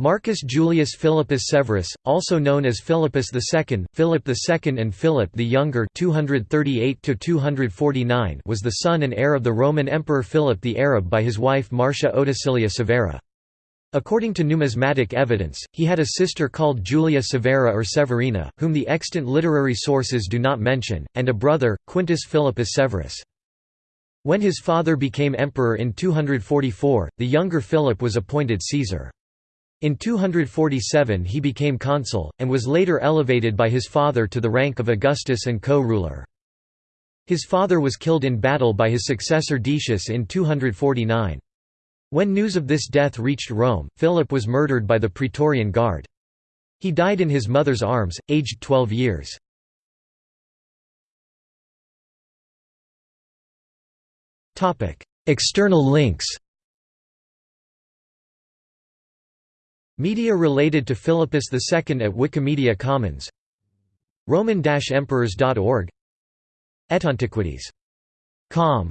Marcus Julius Philippus Severus, also known as Philippus II, Philip II and Philip the Younger 238 was the son and heir of the Roman Emperor Philip the Arab by his wife Marcia Otacilia Severa. According to numismatic evidence, he had a sister called Julia Severa or Severina, whom the extant literary sources do not mention, and a brother, Quintus Philippus Severus. When his father became emperor in 244, the younger Philip was appointed Caesar. In 247 he became consul, and was later elevated by his father to the rank of Augustus and co-ruler. His father was killed in battle by his successor Decius in 249. When news of this death reached Rome, Philip was murdered by the Praetorian Guard. He died in his mother's arms, aged 12 years. External links Media related to Philippus II at Wikimedia Commons. Roman-emperors.org Etantiquities.com